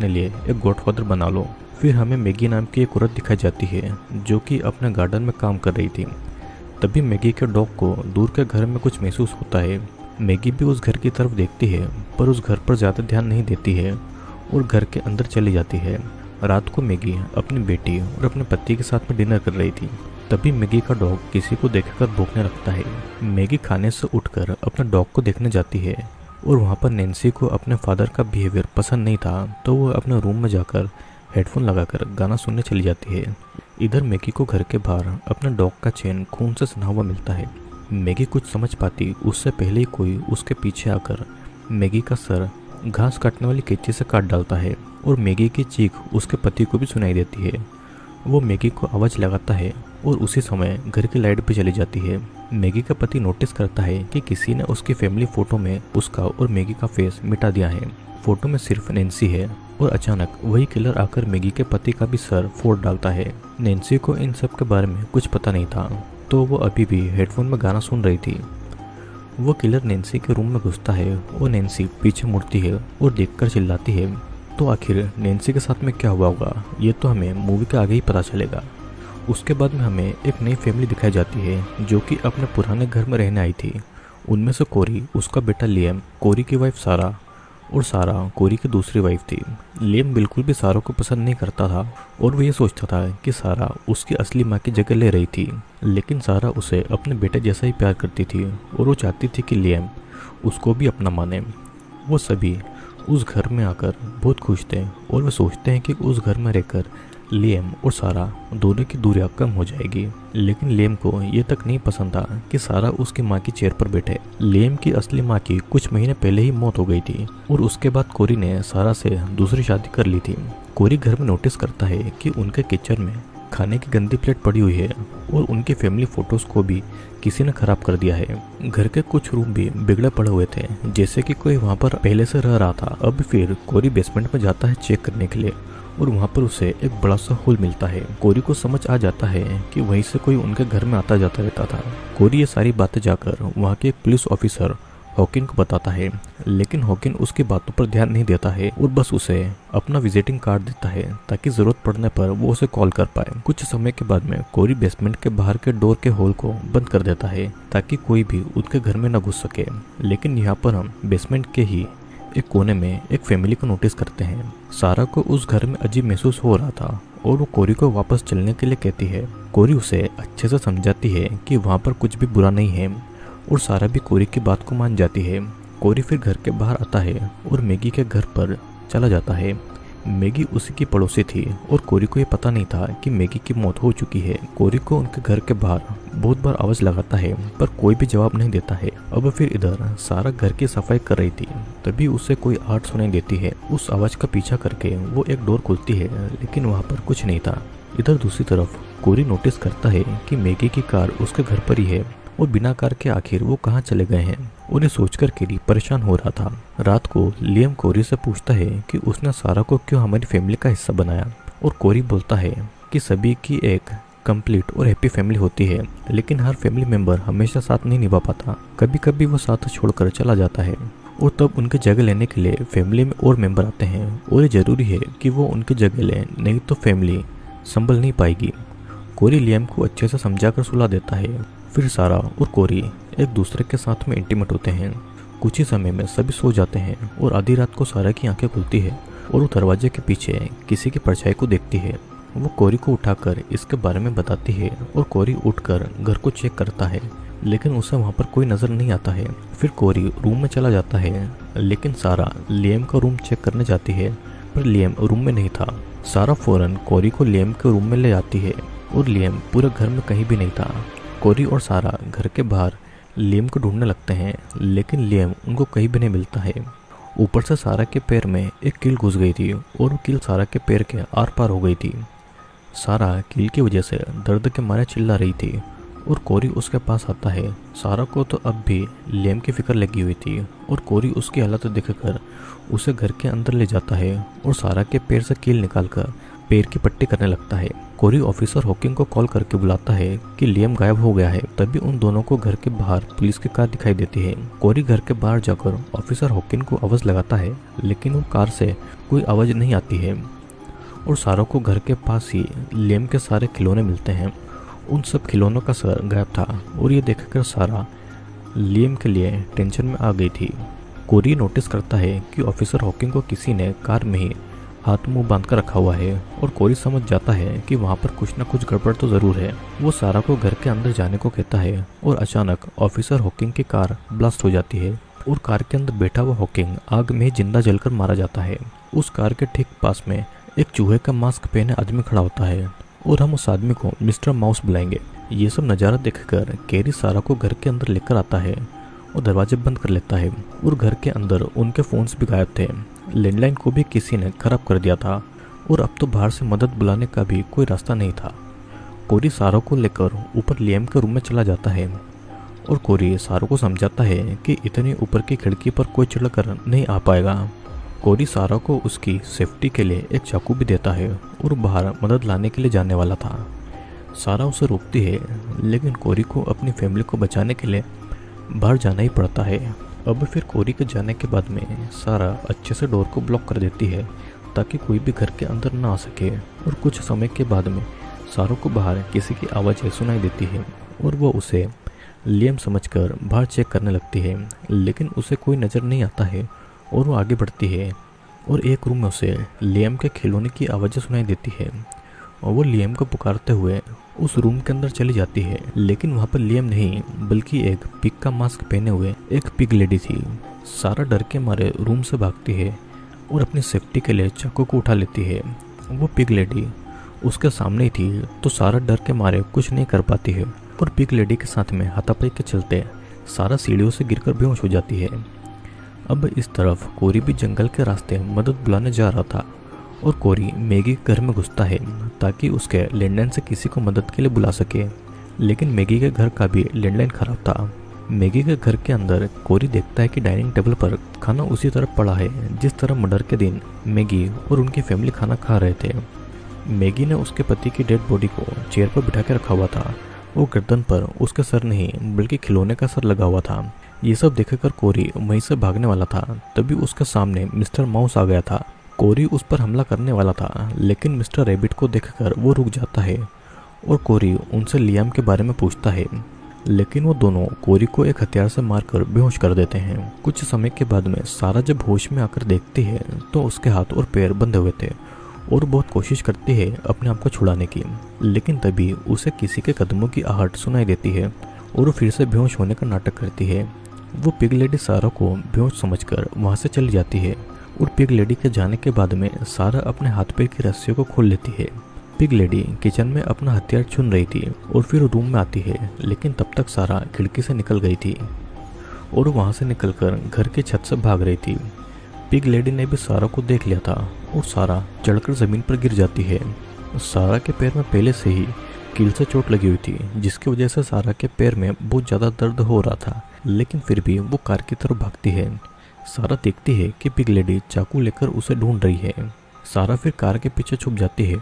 अपने लिए एक गॉडफादर बना लो। फिर हमें मैगी नाम की एक औरत दिखाई जाती है, जो कि अपने गार्डन में काम कर रही थी। तभी मैगी के डॉग को दूर के घर में कुछ महसूस होता है। मैगी भी उस घर की तरफ़ देखती है, पर उस घर पर ज़्यादा ध्यान नहीं देती है और घर के अंदर चली जाती है। रात को मैगी अपनी बेटी और अपने पति के साथ में डिनर कर रही थी। तभी मैगी का डॉग किसी को देखकर भूखने लगता है। मैगी खाने से उठकर अपने डॉग को देखने जाती है। और वहाँ पर नैन्सी को अपने फादर का बिहेवियर पसंद नहीं था तो वो अपने रूम में जाकर हेडफोन लगाकर गाना सुनने चली जाती है। इधर मैगी को घर के बाहर अपने डॉग का चेन खून से सना हुआ मिलता है। मैगी कुछ समझ पाती, उससे पहले ही कोई उसके पीछे आकर मैगी का सर घास काटने वाली कैंची से काट डालता है और मैगी की चीख उसके पति को भी सुनाई देती है। वो मैगी को आवाज़ लगाता है और उसी समय घर की लाइट भी चली जाती है। मैगी का पति नोटिस करता है कि किसी ने उसकी फैमिली फ़ोटो में उसका और मैगी का फेस मिटा दिया है। फ़ोटो में सिर्फ़ नैन्सी है और अचानक वही किलर आकर मैगी के पति का भी सर फोड़ डालता है। नैन्सी को इन सब के बारे में कुछ पता नहीं था तो वो अभी भी हेडफोन में गाना सुन रही थी। वो किलर नैन्सी के रूम में घुसता है और नैन्सी पीछे मुड़ती है और देखकर चिल्लाती है। तो आखिर नैन्सी के साथ में क्या हुआ होगा? ये तो हमें मूवी के आगे ही पता चलेगा। उसके बाद में हमें एक नई फैमिली दिखाई जाती है, जो कि अपने पुराने घर में रहने आई थी। उनमें से कोरी, उसका बेटा लियम कोरी की वाइफ सारा और सारा कोरी की दूसरी वाइफ थी। लियम बिल्कुल भी सारा को पसंद नहीं करता था, और वो ये सोचता था कि सारा उसकी असली माँ की जगह ले रही थी। लेकिन सारा उसे अपने बेटे जैसा ही प्यार करती थी, और वो चाहती थी कि लियम उसको भी अपना माने। वो सभी उस घर में आकर बहुत खुश थे और वे सोचते हैं कि उस घर में रहकर लेम और सारा दोनों की दूरियाँ कम हो जाएगी। लेकिन लेम को ये तक नहीं पसंद था कि सारा उसकी माँ की चेयर पर बैठे। लेम की असली माँ की कुछ महीने पहले ही मौत हो गई थी और उसके बाद कोरी ने सारा से दूसरी शादी कर ली थी। कोरी घर में नोटिस करता है कि उनके किचन में खाने की गंदी प्लेट पड़ी हुई है और उनके फैमिली फ़ोटोज़ को भी किसी ने खराब कर दिया है। घर के कुछ रूम भी बिगड़े पड़े हुए थे, जैसे कि कोई वहाँ पर पहले से रह रहा था। अब फिर कोरी बेसमेंट में जाता है चेक करने के लिए और वहाँ पर उसे एक बड़ा सा होल मिलता है। कोरी को समझ आ जाता है कि वहीं से कोई उनके घर में आता जाता रहता था। कोरी ये सारी बातें जाकर वहाँ के एक पुलिस ऑफिसर हॉकिन को बताता है, लेकिन हॉकिन उसकी बातों पर ध्यान नहीं देता है और बस उसे अपना विजिटिंग कार्ड देता है ताकि ज़रूरत पड़ने पर वो उसे कॉल कर पाए। कुछ समय के बाद में कोरी बेसमेंट के बाहर के डोर के होल को बंद कर देता है ताकि कोई भी उनके घर में न घुस सके। लेकिन यहाँ पर हम बेसमेंट के ही एक कोने में एक फैमिली को नोटिस करते हैं। सारा को उस घर में अजीब महसूस हो रहा था और वो कोरी को वापस चलने के लिए कहती है। कोरी उसे अच्छे से समझाती है कि वहाँ पर कुछ भी बुरा नहीं है। और सारा भी कोरी की बात को मान जाती है। कोरी फिर घर के बाहर आता है और मैगी के घर पर चला जाता है। मैगी उसी की पड़ोसी थी और कोरी को यह पता नहीं था कि मैगी की मौत हो चुकी है। कोरी को उनके घर के बाहर बहुत बार आवाज़ लगाता है, पर कोई भी जवाब नहीं देता है। अब फिर इधर सारा घर की सफ़ाई कर रही थी, तभी उसे कोई आर्ट सुनाई देती है। उस आवाज़ का पीछा करके वो एक डोर खुलती है, लेकिन वहाँ पर कुछ नहीं था। इधर दूसरी तरफ़ कोरी नोटिस करता है कि मैगी की कार उसके घर पर ही है। और बिना कार के आखिर वो कहाँ चले गए हैं? उन्हें सोचकर केरी परेशान हो रहा था। रात को लियम कोरी से पूछता है कि उसने सारा को क्यों हमारी फैमिली का हिस्सा बनाया? और कोरी बोलता है कि सभी की एक कंप्लीट और हैप्पी फैमिली होती है, लेकिन हर फैमिली मेंबर हमेशा साथ नहीं निभा पाता। कभी कभी वो साथ छोड़कर चला जाता है। और तब उनकी जगह लेने के लिए फैमिली में और मेंबर आते हैं। और ये ज़रूरी है कि वो उनकी जगह लें, नहीं तो फैमिली संभल नहीं पाएगी। कोरी लियम को अच्छे से समझा कर सुला देता है। फिर सारा और कोरी एक दूसरे के साथ में इंटीमेट होते हैं। कुछ ही समय में सभी सो जाते हैं और आधी रात को सारा की आँखें खुलती है और वो दरवाजे के पीछे किसी की परछाई को देखती है। वो कोरी को उठाकर इसके बारे में बताती है और कोरी उठकर घर को चेक करता है, लेकिन उसे वहाँ पर कोई नज़र नहीं आता है। फिर कोरी रूम में चला जाता है, लेकिन सारा लियम का रूम चेक करने जाती है, पर लियम रूम में नहीं था। सारा फ़ौरन कोरी को लियम के रूम में ले जाती है और लियम पूरे घर में कहीं भी नहीं था। कोरी और सारा घर के बाहर लियम को ढूँढने लगते हैं, लेकिन लियम उनको कहीं भी नहीं मिलता है। ऊपर से सारा के पैर में एक कील घुस गई थी और वो कील सारा के पैर के आर पार हो गई थी। सारा कील की वजह से दर्द के मारे चिल्ला रही थी और कोरी उसके पास आता है। सारा को तो अब भी लेम की फ़िक्र लगी हुई थी और कोरी उसकी हालत देखकर उसे घर के अंदर ले जाता है और सारा के पैर से कील निकालकर पैर की पट्टी करने लगता है। कोरी ऑफिसर हॉकिंग को कॉल करके बुलाता है कि लियम गायब हो गया है, तभी उन दोनों को घर के बाहर पुलिस की कार दिखाई देती है। कोरी घर के बाहर जाकर ऑफिसर हॉकिंग को आवाज़ लगाता है, लेकिन वो कार से कोई आवाज़ नहीं आती है। और सारों को घर के पास ही लियम के सारे खिलौने मिलते हैं। उन सब खिलौनों का सर गायब था, और ये देखकर सारा लियम के लिए टेंशन में आ गई थी। कोरी नोटिस करता है कि ऑफिसर हॉकिंग को किसी ने कार में ही हाथ मुँह बाँध कर रखा हुआ है और कोरी समझ जाता है कि वहाँ पर कुछ न कुछ गड़बड़ तो ज़रूर है। वो सारा को घर के अंदर जाने को कहता है और अचानक ऑफिसर हॉकिंग की कार ब्लास्ट हो जाती है और कार के अंदर बैठा हुआ हॉकिंग आग में ज़िंदा जलकर मारा जाता है। उस कार के ठीक पास में एक चूहे का मास्क पहने आदमी खड़ा होता है और हम उस आदमी को मिस्टर माउस बुलाएँगे। ये सब नज़ारा देखकर कैरी सारा को घर के अंदर लेकर आता है। और दरवाजे बंद कर लेता है और घर के अंदर उनके फोन्स भी गायब थे। लैंडलाइन को भी किसी ने खराब कर दिया था और अब तो बाहर से मदद बुलाने का भी कोई रास्ता नहीं था। कोरी सारों को लेकर ऊपर लियम के रूम में चला जाता है और कोरी सारों को समझाता है कि इतनी ऊपर की खिड़की पर कोई चढ़कर नहीं आ पाएगा। कोरी सारा को उसकी सेफ्टी के लिए एक चाकू भी देता है और बाहर मदद लाने के लिए जाने वाला था। सारा उसे रोकती है, लेकिन कोरी को अपनी फैमिली को बचाने के लिए बाहर जाना ही पड़ता है। अब फिर कोरी के जाने के बाद में सारा अच्छे से डोर को ब्लॉक कर देती है, ताकि कोई भी घर के अंदर ना आ सके। और कुछ समय के बाद में सारों को बाहर किसी की आवाज़ सुनाई देती है, और वह उसे लियम समझकर बाहर चेक करने लगती है, लेकिन उसे कोई नज़र नहीं आता है, और वो आगे बढ़ती है, और एक रूम में उसे लियम के खिलौने की आवाज़ें सुनाई देती है। और वो लियम को पुकारते हुए उस रूम के अंदर चली जाती है, लेकिन वहाँ पर लियम नहीं, बल्कि एक पिग का मास्क पहने हुए एक पिग लेडी थी। सारा डर के मारे रूम से भागती है और अपनी सेफ्टी के लिए चाकू को उठा लेती है। वो पिग लेडी उसके सामने ही थी तो सारा डर के मारे कुछ नहीं कर पाती है। और पिग लेडी के साथ में हाथापाई के चलते सारा सीढ़ियों से गिरकर बेहोश हो जाती है। अब इस तरफ़ कोरी भी जंगल के रास्ते मदद बुलाने जा रहा था। और कोरी मैगी के घर में घुसता है, ताकि उसके लैंडलाइन से किसी को मदद के लिए बुला सके। लेकिन मैगी के घर का भी लैंडलाइन खराब था। मैगी के घर के अंदर कोरी देखता है कि डाइनिंग टेबल पर खाना उसी तरफ़ पड़ा है, जिस तरह मर्डर के दिन मैगी और उनकी फैमिली खाना खा रहे थे। मैगी ने उसके पति की डेड बॉडी को चेयर पर बिठा के रखा हुआ था। वो गर्दन पर उसका सर नहीं, बल्कि खिलौने का सर लगा हुआ था। ये सब देखकर कोरी वहीं से भागने वाला था, तभी उसके सामने मिस्टर माउस आ गया था। कोरी उस पर हमला करने वाला था, लेकिन मिस्टर रेबिट को देखकर वो रुक जाता है और कोरी उनसे लियाम के बारे में पूछता है। लेकिन वो दोनों कोरी को एक हथियार से मारकर बेहोश कर देते हैं। कुछ समय के बाद में सारा जब होश में आकर देखती है तो उसके हाथ और पैर बंधे हुए थे और बहुत कोशिश करती है अपने आप को छुड़ाने की। लेकिन तभी उसे किसी के कदमों की आहट सुनाई देती है और वो फिर से बेहोश होने का नाटक करती है। वो पिग लेडी सारा को बेहोश समझकर वहाँ से चली जाती है। और पिग लेडी के जाने के बाद में सारा अपने हाथ पैर की रस्सियों को खोल लेती है। पिग लेडी किचन में अपना हथियार चुन रही थी और फिर रूम में आती है, लेकिन तब तक सारा खिड़की से निकल गई थी और वहाँ से निकलकर घर की छत से भाग रही थी। पिग लेडी ने भी सारा को देख लिया था और सारा चढ़कर ज़मीन पर गिर जाती है। सारा के पैर में पहले से ही कील से चोट लगी हुई थी, जिसकी वजह से सारा के पैर में बहुत ज़्यादा दर्द हो रहा था, लेकिन फिर भी वो कार की तरफ़ भागती है। सारा देखती है कि पिग लेडी चाकू लेकर उसे ढूंढ रही है। सारा फिर कार के पीछे छुप जाती है।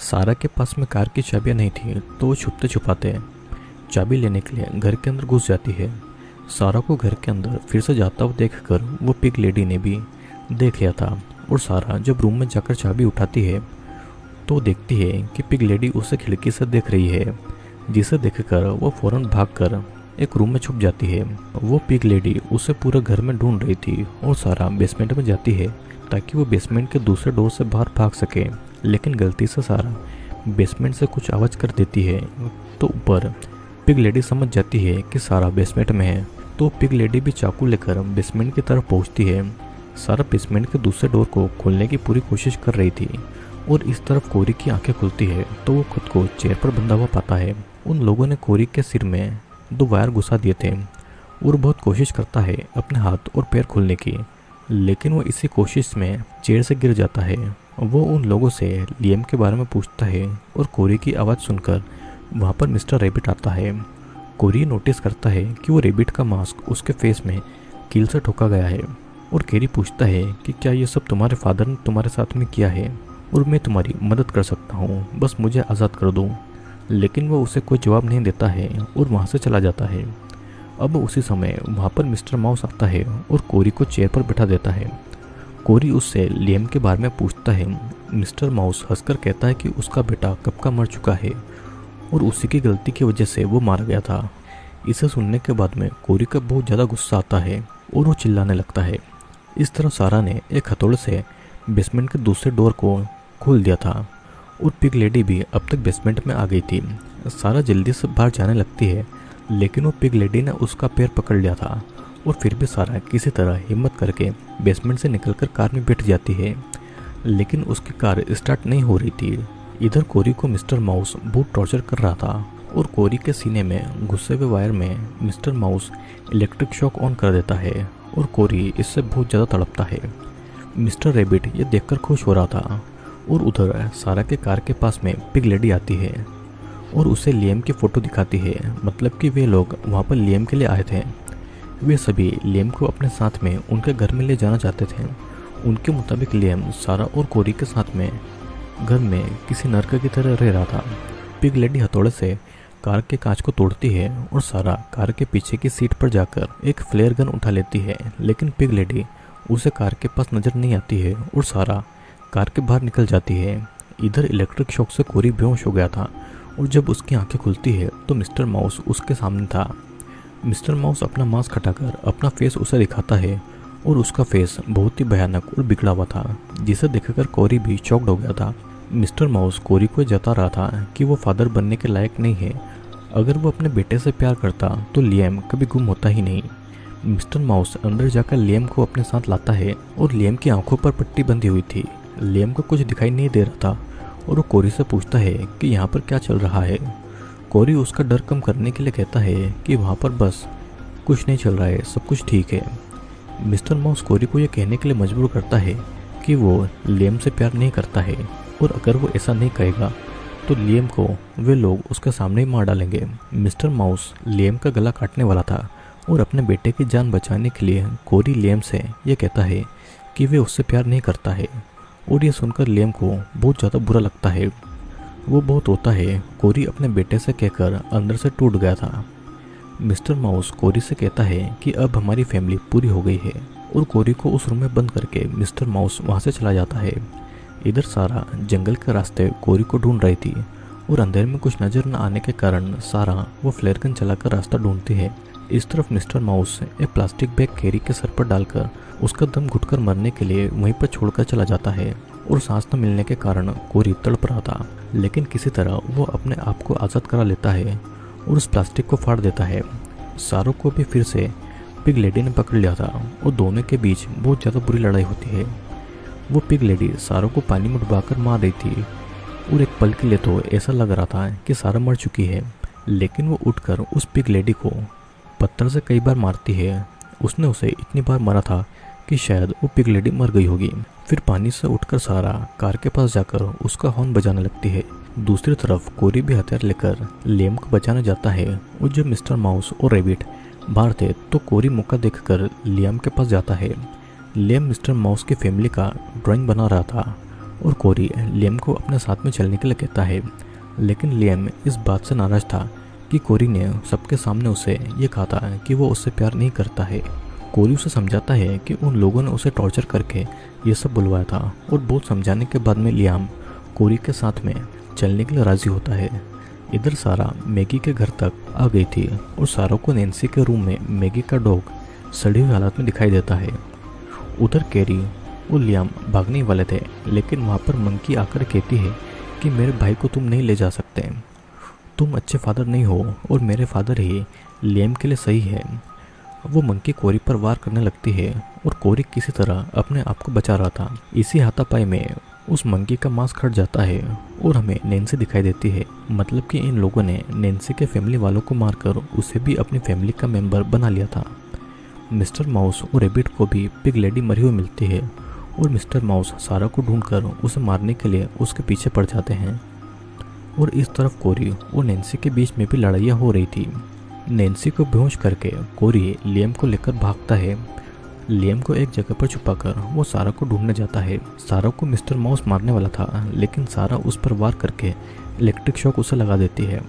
सारा के पास में कार की चाबियाँ नहीं थी तो वो छुपते छुपाते चाबी लेने के लिए घर के अंदर घुस जाती है। सारा को घर के अंदर फिर से जाता हुआ देख कर वो पिग लेडी ने भी देख लिया था और सारा जब रूम में जाकर चाबी उठाती है तो देखती है कि पिग लेडी उसे खिड़की से देख रही है, जिसे देखकर वो फ़ौरन भागकर एक रूम में छुप जाती है। वो पिग लेडी उसे पूरे घर में ढूंढ रही थी और सारा बेसमेंट में जाती है, ताकि वो बेसमेंट के दूसरे डोर से बाहर भाग सके। लेकिन गलती से सारा बेसमेंट से कुछ आवाज़ कर देती है। तो ऊपर पिग लेडी समझ जाती है कि सारा बेसमेंट में है। तो पिग लेडी भी चाकू लेकर बेसमेंट की तरफ़ पहुँचती है। सारा बेसमेंट के दूसरे डोर को खोलने की पूरी कोशिश कर रही थी और इस तरफ़ कोरी की आँखें खुलती है। तो वो खुद को चेयर पर बंधा हुआ पाता है। उन लोगों ने कोरी के सिर में दो वायर घुसा दिए थे। और बहुत कोशिश करता है अपने हाथ और पैर खोलने की, लेकिन वो इसी कोशिश में चेयर से गिर जाता है। वो उन लोगों से लियम के बारे में पूछता है और कोरी की आवाज़ सुनकर वहाँ पर मिस्टर रेबिट आता है। कोरी नोटिस करता है कि वो रेबिट का मास्क उसके फेस में कील से ठोका गया है और केरी पूछता है कि क्या ये सब तुम्हारे फादर ने तुम्हारे साथ में किया है और मैं तुम्हारी मदद कर सकता हूँ। बस मुझे आज़ाद कर दो। लेकिन वो उसे कोई जवाब नहीं देता है और वहाँ से चला जाता है। अब उसी समय वहाँ पर मिस्टर माउस आता है और कोरी को चेयर पर बैठा देता है। कोरी उससे लियम के बारे में पूछता है। मिस्टर माउस हंसकर कहता है कि उसका बेटा कब का मर चुका है और उसी की गलती की वजह से वो मारा गया था। इसे सुनने के बाद में कोरी का बहुत ज़्यादा गुस्सा आता है और वो चिल्लाने लगता है। इस तरह सारा ने एक हथौड़े से बेसमेंट के दूसरे डोर को खोल दिया था। और पिग लेडी भी अब तक बेसमेंट में आ गई थी। सारा जल्दी से बाहर जाने लगती है, लेकिन वो पिग लेडी ने उसका पैर पकड़ लिया था और फिर भी सारा किसी तरह हिम्मत करके बेसमेंट से निकलकर कार में बैठ जाती है। लेकिन उसकी कार स्टार्ट नहीं हो रही थी। इधर कोरी को मिस्टर माउस बहुत टॉर्चर कर रहा था और कोरी के सीने में गुस्से हुए वायर में Mister Mouse electric shock on कर देता है और कोरी इससे बहुत ज़्यादा तड़पता है। मिस्टर रेबिट ये देखकर खुश हो रहा था। और उधर सारा के कार के पास में पिग लेडी आती है और उसे लियम की फ़ोटो दिखाती है। मतलब कि वे लोग वहाँ पर लियम के लिए आए थे। वे सभी लियम को अपने साथ में उनके घर में ले जाना चाहते थे। उनके मुताबिक लियम सारा और कोरी के साथ में घर में किसी नरक की तरह रह रहा था। पिग लेडी हथौड़े से कार के कांच को तोड़ती है और सारा कार के पीछे की सीट पर जाकर एक फ्लेयर गन उठा लेती है। लेकिन पिग लेडी उसे कार के पास नज़र नहीं आती है और सारा कार के बाहर निकल जाती है। इधर इलेक्ट्रिक शॉक से कोरी बेहोश हो गया था और जब उसकी आँखें खुलती है तो मिस्टर माउस उसके सामने था। मिस्टर माउस अपना मास्क हटाकर अपना फेस उसे दिखाता है और उसका फेस बहुत ही भयानक और बिगड़ा हुआ था, जिसे देखकर कोरी भी चौकड हो गया था। मिस्टर माउस कोरी को जता रहा था कि वो फादर बनने के लायक नहीं है। अगर वो अपने बेटे से प्यार करता तो लियम कभी गुम होता ही नहीं। मिस्टर माउस अंदर जाकर लियम को अपने साथ लाता है और लियम की आँखों पर पट्टी बंधी हुई थी। लियम को कुछ दिखाई नहीं दे रहा था और वो कोरी से पूछता है कि यहाँ पर क्या चल रहा है। कोरी उसका डर कम करने के लिए कहता है कि वहाँ पर बस, कुछ नहीं चल रहा है, सब कुछ ठीक है। मिस्टर माउस कोरी को यह कहने के लिए मजबूर करता है कि वो लियम से प्यार नहीं करता है और अगर वो ऐसा नहीं कहेगा तो लियम को वे लोग उसके सामने ही मार डालेंगे। मिस्टर माउस लियम का गला काटने वाला था और अपने बेटे की जान बचाने के लिए कोरी लियम से यह कहता है कि वे उससे प्यार नहीं करता है। और ये सुनकर लेम को बहुत ज़्यादा बुरा लगता है। वो बहुत होता है। कोरी अपने बेटे से कहकर अंदर से टूट गया था। मिस्टर माउस कोरी से कहता है कि अब हमारी फैमिली पूरी हो गई है और कोरी को उस रूम में बंद करके मिस्टर माउस वहाँ से चला जाता है। इधर सारा जंगल के रास्ते कोरी को ढूंढ रही थी और अंधेरे में कुछ नज़र न आने के कारण सारा वो फ्लेयर गन चलाकर रास्ता ढूंढती है। इस तरफ़ मिस्टर माउस एक प्लास्टिक बैग कैरी के सर पर डालकर उसका दम घुटकर मरने के लिए वहीं पर छोड़कर चला जाता है और सांस न मिलने के कारण कोरी तड़प रहा था। लेकिन किसी तरह वो अपने आप को आज़ाद करा लेता है और उस प्लास्टिक को फाड़ देता है। सारों को भी फिर से पिग लेडी ने पकड़ लिया था और दोनों के बीच बहुत ज़्यादा बुरी लड़ाई होती है। वो पिग लेडी सारों को पानी में डुबाकर मार रही थी और एक पल के लिए तो ऐसा लग रहा था कि सारा मर चुकी है। लेकिन वो उठकर उस पिग लेडी को पत्थर से कई बार मारती है। उसने उसे इतनी बार मारा था कि शायद वो पिग लेडी मर गई होगी। फिर पानी से उठकर सारा कार के पास जाकर उसका हॉर्न बजाने लगती है। दूसरी तरफ़ कोरी भी हथियार लेकर लेम को बचाने जाता है। और जब मिस्टर माउस और रेबिट बाहर थे तो कोरी मौका देखकर लियाम के पास जाता है। लेम मिस्टर माउस की फैमिली का ड्राइंग बना रहा था और कोरी लेम को अपने साथ में चलने के लिए कहता है। लेकिन लेम इस बात से नाराज़ था कि कोरी ने सबके सामने उसे ये कहा था कि वो उससे प्यार नहीं करता है। कोरी उसे समझाता है कि उन लोगों ने उसे टॉर्चर करके ये सब बुलवाया था और बहुत समझाने के बाद में लियाम कोरी के साथ में चलने के लिए राज़ी होता है। इधर सारा मैगी के घर तक आ गई थी और सारा को नैन्सी के रूम में मैगी का डॉग सड़ी हुई हालत में दिखाई देता है। उधर कैरी और लियाम भागने वाले थे, लेकिन वहाँ पर मंकी आकर कहती है कि मेरे भाई को तुम नहीं ले जा सकते। तुम अच्छे फादर नहीं हो और मेरे फादर ही लेम के लिए सही है। वो मंकी कोरी पर वार करने लगती है और कोरी किसी तरह अपने आप को बचा रहा था। इसी हाथापाई में उस मंकी का मांस खट जाता है और हमें नैन्सी दिखाई देती है। मतलब कि इन लोगों ने नैन्सी के फैमिली वालों को मारकर उसे भी अपनी फैमिली का मेंबर बना लिया था। मिस्टर माउस और रेबिट को भी पिग लेडी मरी हुई मिलती है और मिस्टर माउस सारा को ढूंढकर उसे मारने के लिए उसके पीछे पड़ जाते हैं। और इस तरफ़ कोरी और नैन्सी के बीच में भी लड़ाइयाँ हो रही थी। नैन्सी को बेहोश करके कोरी लियम को लेकर भागता है। लियम को एक जगह पर छुपाकर वो सारा को ढूँढने जाता है। सारा को मिस्टर माउस मारने वाला था, लेकिन सारा उस पर वार करके इलेक्ट्रिक शॉक उसे लगा देती है।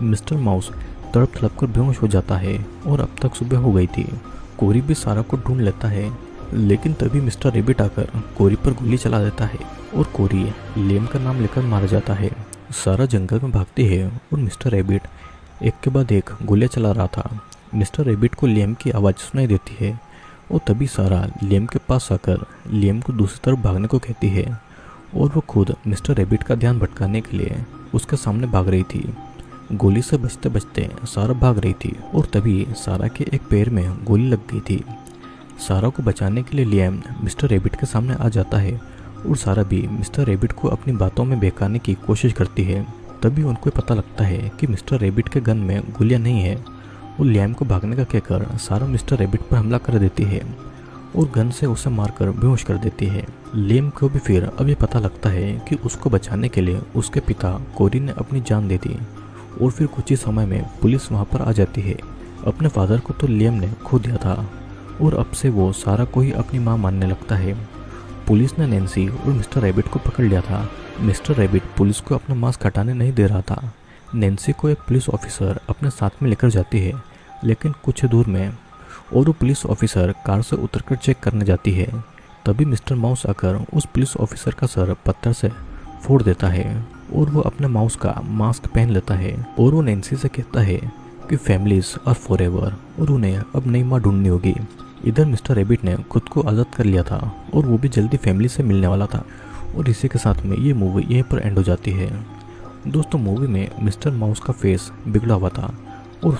मिस्टर माउस तड़प तड़प कर बेहोश हो जाता है और अब तक सुबह हो गई थी। कोरी भी सारा को ढूंढ लेता है, लेकिन तभी मिस्टर रेबिट आकर कोरी पर गोली चला देता है और कोरी लेम का नाम लेकर मारा जाता है। सारा जंगल में भागती है और मिस्टर रेबिट एक के बाद एक गोलियाँ चला रहा था। मिस्टर रेबिट को लियम की आवाज़ सुनाई देती है और तभी सारा लियम के पास आकर लियम को दूसरी तरफ़ भागने को कहती है और वो खुद मिस्टर रेबिट का ध्यान भटकाने के लिए उसके सामने भाग रही थी। गोली से बचते बचते सारा भाग रही थी और तभी सारा के एक पैर में गोली लग गई थी। सारा को बचाने के लिए लियम मिस्टर रेबिट के सामने आ जाता है और सारा भी मिस्टर रेबिट को अपनी बातों में बहकाने की कोशिश करती है। तभी उनको पता लगता है कि मिस्टर रेबिट के गन में गोलियाँ नहीं है और लियम को भागने का कहकर सारा मिस्टर रेबिट पर हमला कर देती है और गन से उसे मारकर बेहोश कर देती है। लेम को भी फिर अब अभी पता लगता है कि उसको बचाने के लिए उसके पिता कोरी ने अपनी जान दे दी और फिर कुछ ही समय में पुलिस वहाँ पर आ जाती है। अपने फादर को तो लेम ने खो दिया था और अब से वो सारा को ही अपनी माँ मानने लगता है। पुलिस ने नैन्सी और मिस्टर रैबिट को पकड़ लिया था। मिस्टर रैबिट पुलिस को अपना मास्क हटाने नहीं दे रहा था। नैन्सी को एक पुलिस ऑफिसर अपने साथ में लेकर जाती है, लेकिन कुछ दूर में और वो पुलिस ऑफिसर कार से उतरकर चेक करने जाती है। तभी मिस्टर माउस आकर उस पुलिस ऑफिसर का सर पत्थर से फोड़ देता है और वो अपने माउस का मास्क पहन लेता है और वो नैन्सी से कहता है कि फैमिलीज़ आर फॉर और उन्हें अब नई माँ ढूंढनी होगी। इधर मिस्टर रेबिट ने खुद को आज़ाद कर लिया था और वो भी जल्दी फैमिली से मिलने वाला था। और इसी के साथ में ये मूवी यहीं पर एंड हो जाती है। दोस्तों, मूवी में मिस्टर माउस का फेस बिगड़ा हुआ था और